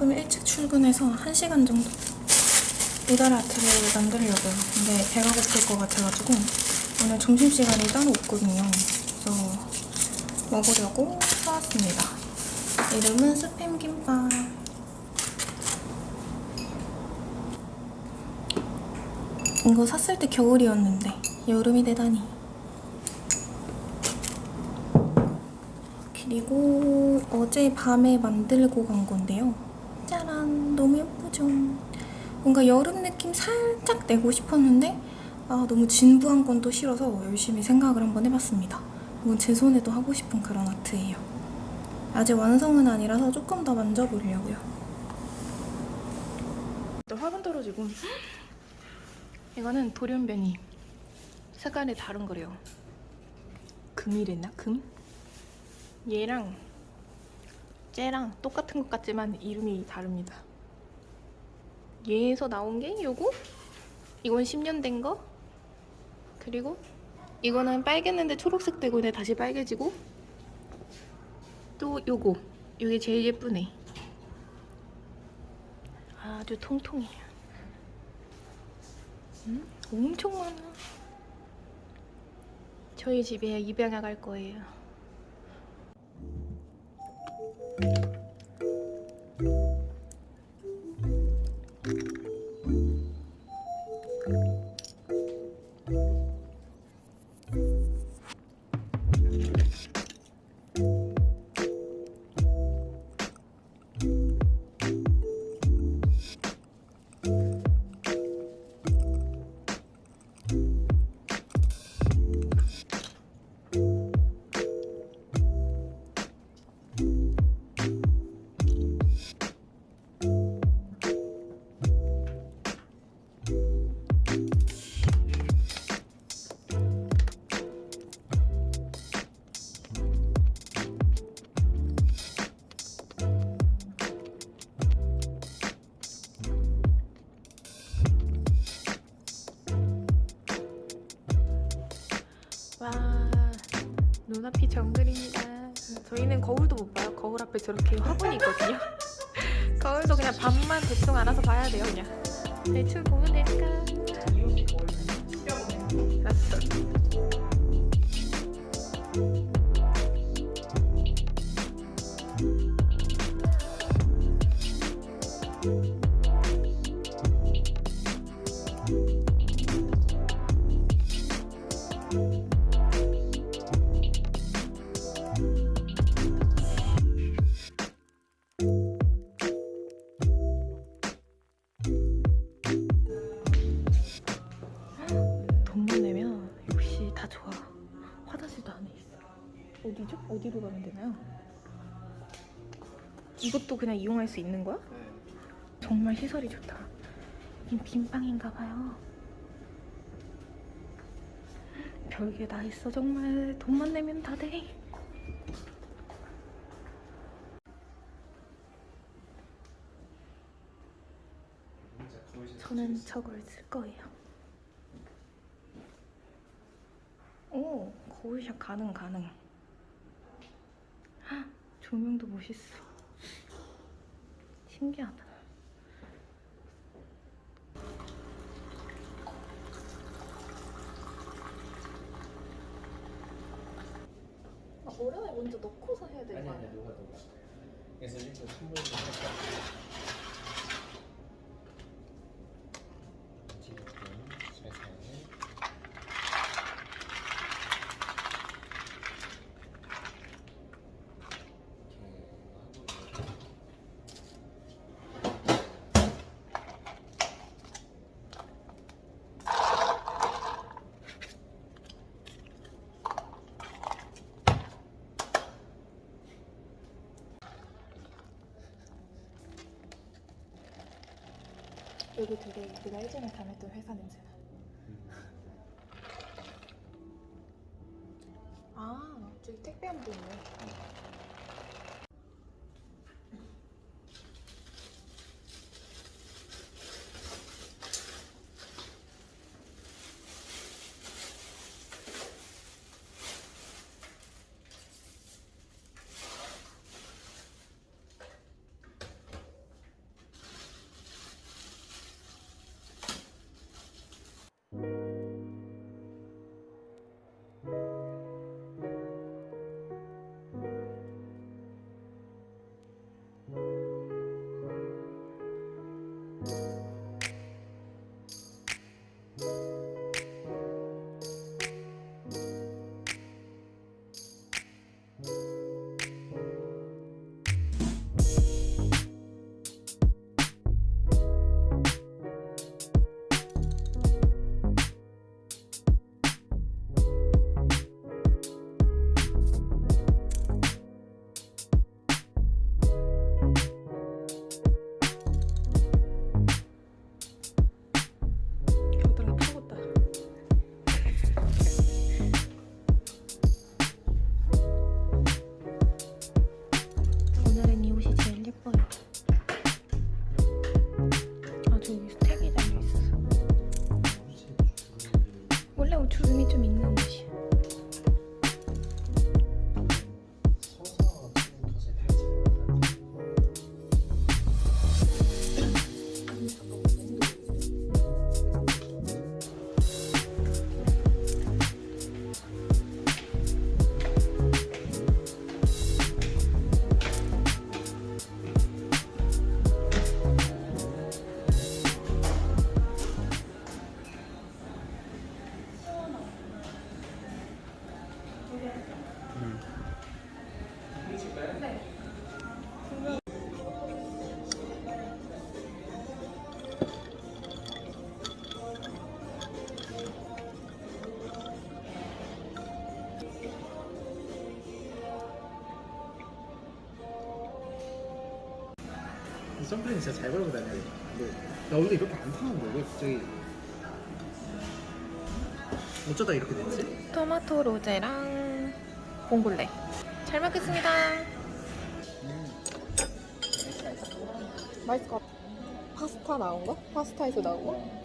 조금 일찍 출근해서 1시간 정도 이달 아트를 만들려고요. 근데 배가 고플 것 같아가지고 오늘 점심시간이 따로 없거든요. 그래서 먹으려고 사왔습니다. 이름은 스팸 김밥. 이거 샀을 때 겨울이었는데 여름이 되다니. 그리고 어제 밤에 만들고 간 건데요. 짜란! 너무 예쁘죠? 뭔가 여름 느낌 살짝 내고 싶었는데 아, 너무 진부한 건 또 싫어서 열심히 생각을 한번 해봤습니다. 이건 제 손에도 하고 싶은 그런 아트예요. 아직 완성은 아니라서 조금 더 만져보려고요. 또 화분 떨어지고 이거는 돌연변이 색깔이 다른 거래요. 금이랬나? 금? 얘랑 쟤랑 똑같은 것 같지만 이름이 다릅니다. 얘에서 나온 게 요거? 이건 10년 된 거? 그리고 이거는 빨갰는데 초록색 되고 근데 다시 빨개지고 또 요거 요게 제일 예쁘네 아주 통통해 음? 엄청 많아 저희 집에 입양해 갈 거예요 와 눈앞이 정글입니다. 저희는 거울도 못 봐요. 거울 앞에 저렇게 화분이 있거든요. 거울도 그냥 밤만 대충 알아서 봐야 돼요 그냥. 대충 보면 되니까 화장실도 안에 있어. 어디죠? 어디로 가면 되나요? 이것도 그냥 이용할 수 있는 거야? 정말 시설이 좋다. 이 빈방인가 봐요. 별게 다 있어 정말. 돈만 내면 다돼. 저는 저걸 쓸 거예요. 오 거울샷 가능 가능. 헉, 조명도 멋있어. 신기하다. 아, 모래에 먼저 넣고서 해야 되는 아니 거 아니 아니야? 그래서 일단 선물을 살짝 지금 살살 이렇게 하고 여기 되게 내가 예전에 다녔던 회사 냄새나. 아 저기 택배 한분 있네 선크림 진짜 잘 바르고 다녀야 돼. 근데 나 원래 이렇게 안 타는데 왜 갑자기 어쩌다 이렇게 됐지? 토마토 로제랑 봉골레. 잘 먹겠습니다. 맛있을 것 같아. 파스타 나온 거? 파스타에서 나온 거?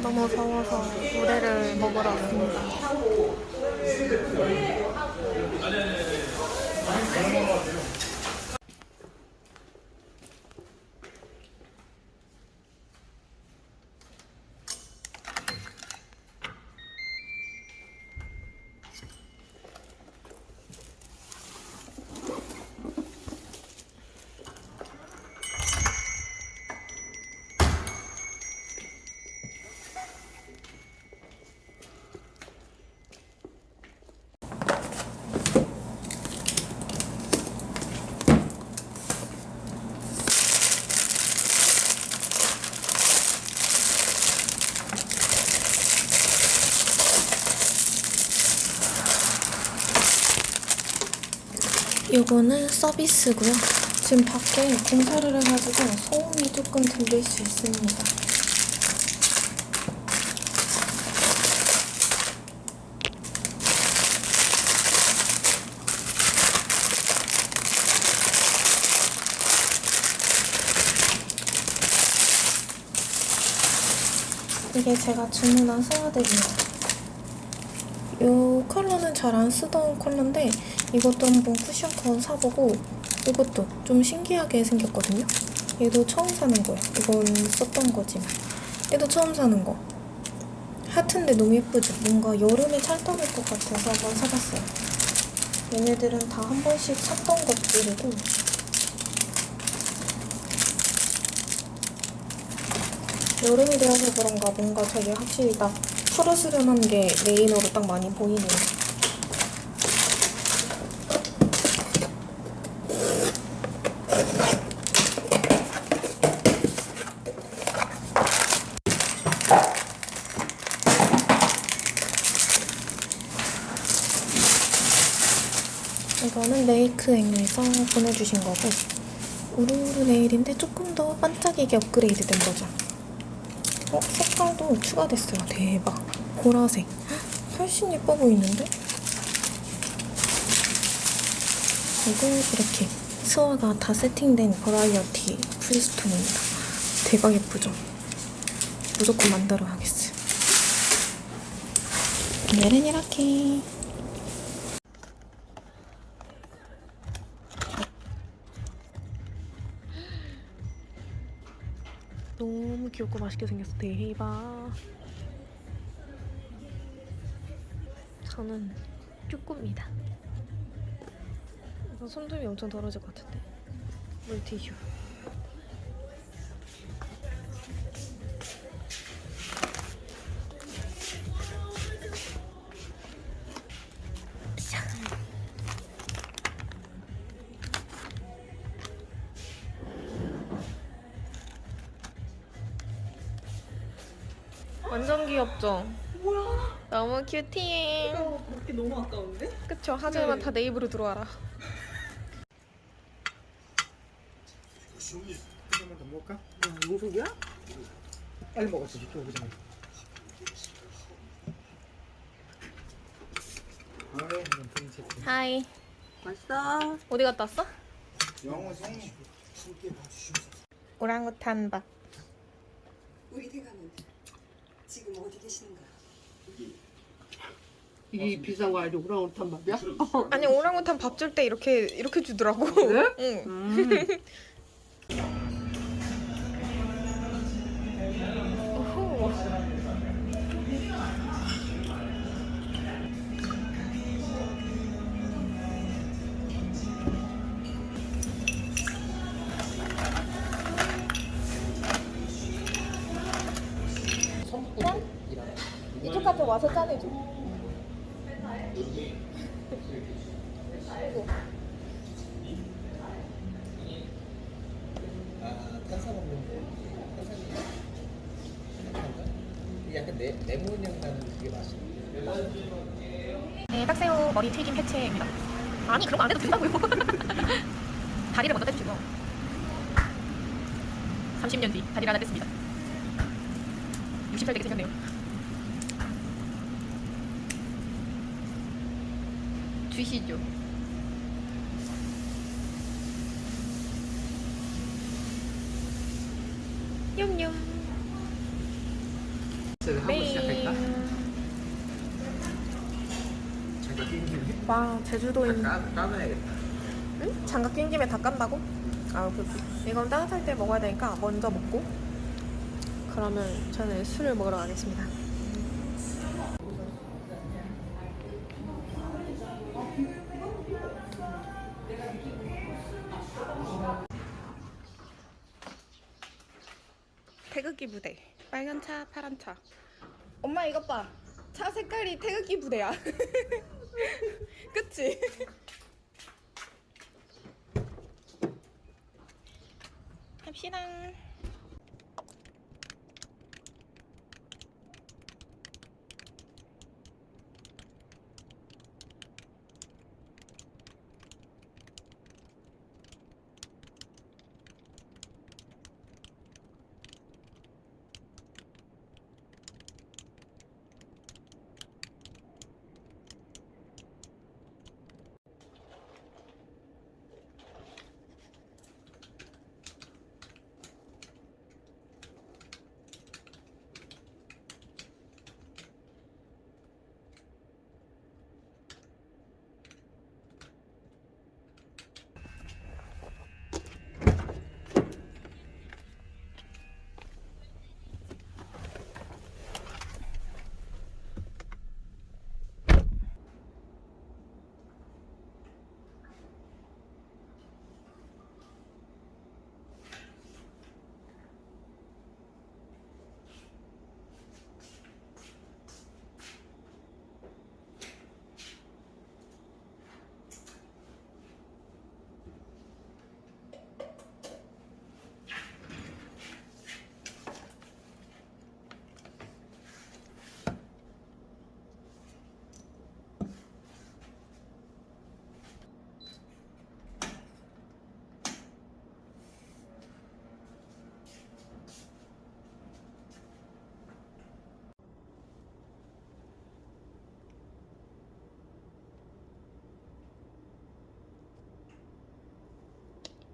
너무 더워서 물회를 먹으러 왔습니다. 요거는 서비스고요. 지금 밖에 공사를 해가지고 소음이 조금 들릴 수 있습니다. 이게 제가 주문한 스와드입니다. 이 컬러는 잘 안 쓰던 컬러인데 이것도 한번 쿠션 컷 사보고 이것도 좀 신기하게 생겼거든요. 얘도 처음 사는 거예요. 이건 썼던 거지만 얘도 처음 사는 거. 하트인데 너무 예쁘죠? 뭔가 여름에 찰떡일 것 같아서 한번 사봤어요. 얘네들은 다 한 번씩 샀던 것들이고 여름이 되어서 그런가 뭔가 되게 확실히 딱 푸르스름한 게 레이너로 딱 많이 보이네요. 이거는 메이크앤에서 보내주신 거고 우르르 네일인데 조금 더 반짝이게 업그레이드 된 버전 어? 색깔도 추가됐어요 대박 보라색 헉, 훨씬 예뻐 보이는데? 이거 이렇게 스와가 다 세팅된 버라이어티 프리스톤입니다. 대박 예쁘죠? 무조건 만들어야겠어요. 오늘은 이렇게 너무 귀엽고 맛있게 생겼어. 대박. 저는 쪼꼬입니다. 이거 손톱이 엄청 더러질 것 같은데. 물티슈 귀엽죠? 뭐야? 너무 큐티해. 이게 너무 아까운데? 그쵸? 하지만 다내 입으로 들어와라. 한번더 먹을까? 빨리 이렇게 오기 전에 아유 눈 채팅 하이. 맛있어. 어디 갔다 왔어? 영어 함께 봐주시면서 오랑우탄 밥. 우리 대감은 지금 어디 계시는가? 이 비싼 거 아니고 우랑우탄 밥이야? 아니 오랑우탄 밥 줄 때 이렇게 이렇게 주더라고. 그래? 응. 음. 와서 짜내줘. 아 탄산이 약간 네, 레몬 향 나는 그게 맛있네 네, 딱새우 머리 튀김 해체입니다. 아니 그런 거 안 해도 된다고요. 다리를 먼저 떼주시고 30년 뒤 다리를 하나 뺐습니다. 60살 되게 생겼네요. 주시죠. 냠냠. 한번 네. 시작할까? 잠깐 끼는 김에 와 제주도인 까, 까놔야겠다 응? 장갑 낀 김에 다 깐다고? 아, 그, 이건 따뜻할 때 먹어야 되니까 먼저 먹고 그러면 저는 술을 먹으러 가겠습니다. 빨간 차, 파란 차. 엄마 이것 봐. 차 색깔이 태극기 부대야. 그치? 합시다.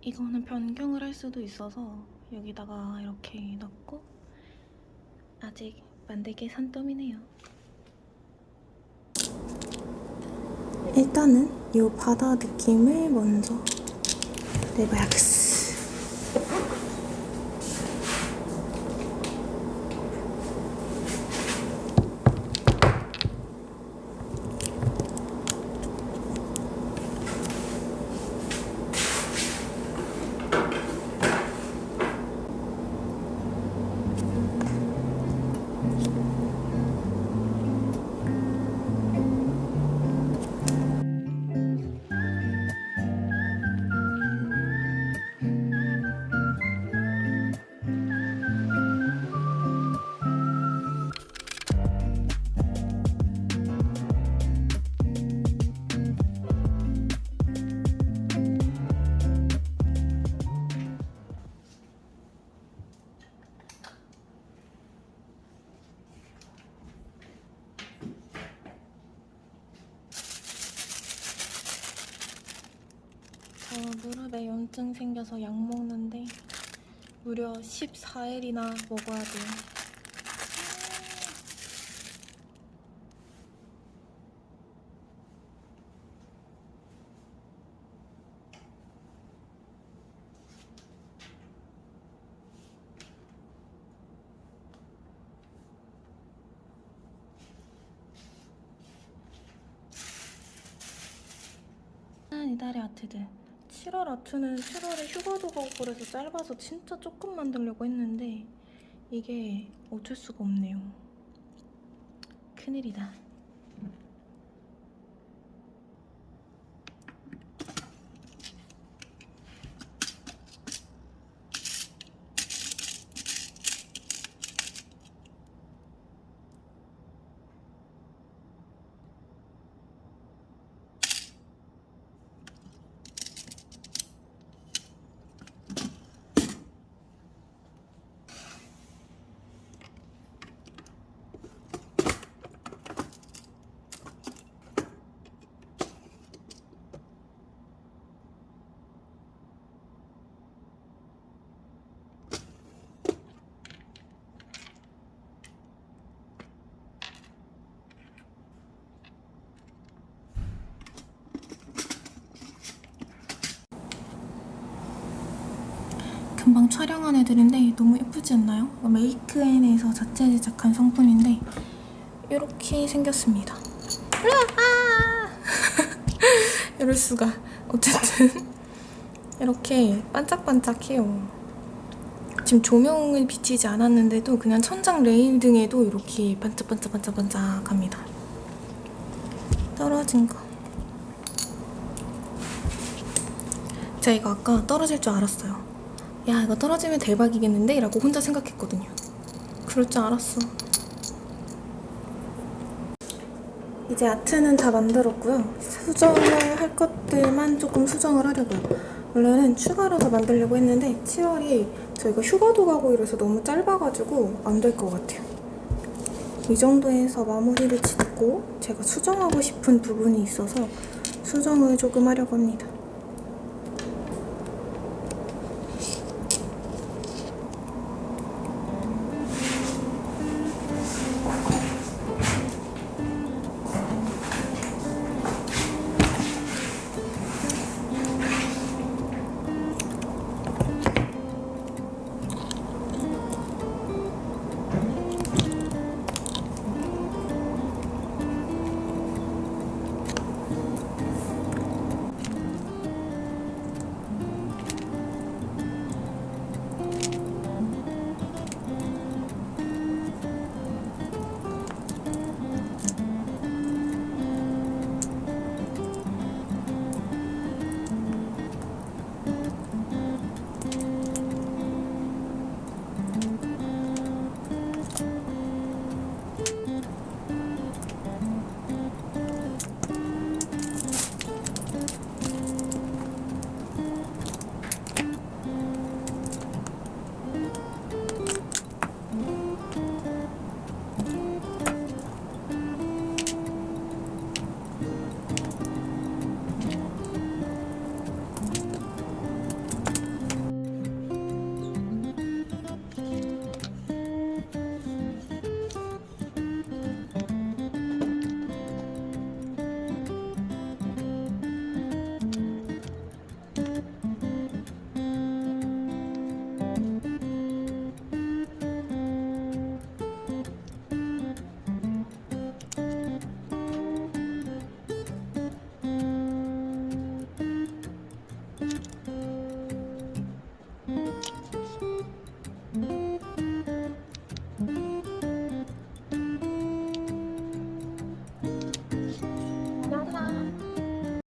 이거는 변경을 할 수도 있어서 여기다가 이렇게 넣고 아직 만들기 산더미네요. 일단은 이 바다 느낌을 먼저 내봐야겠어. 생겨서 약 먹는데 무려 14일이나 먹어야. 짠, 이달의 아트들. 7월 아트는 7월에 휴가도 가고 그래서 짧아서 진짜 조금 만들려고 했는데 이게 어쩔 수가 없네요. 큰일이다. 금방 촬영한 애들인데 너무 예쁘지 않나요? 메이크앤에서 자체 제작한 성분인데 이렇게 생겼습니다. 으아! 이럴 수가. 어쨌든 이렇게 반짝반짝해요. 지금 조명을 비치지 않았는데도 그냥 천장 레일 등에도 이렇게 반짝반짝반짝반짝합니다. 떨어진 거. 제가 이거 아까 떨어질 줄 알았어요. 야 이거 떨어지면 대박이겠는데? 라고 혼자 생각했거든요. 그럴 줄 알았어. 이제 아트는 다 만들었고요. 수정을 할 것들만 조금 수정을 하려고요. 원래는 추가로 더 만들려고 했는데 7월이 저희가 휴가도 가고 이래서 너무 짧아가지고 안 될 것 같아요. 이 정도에서 마무리를 짓고 제가 수정하고 싶은 부분이 있어서 수정을 조금 하려고 합니다.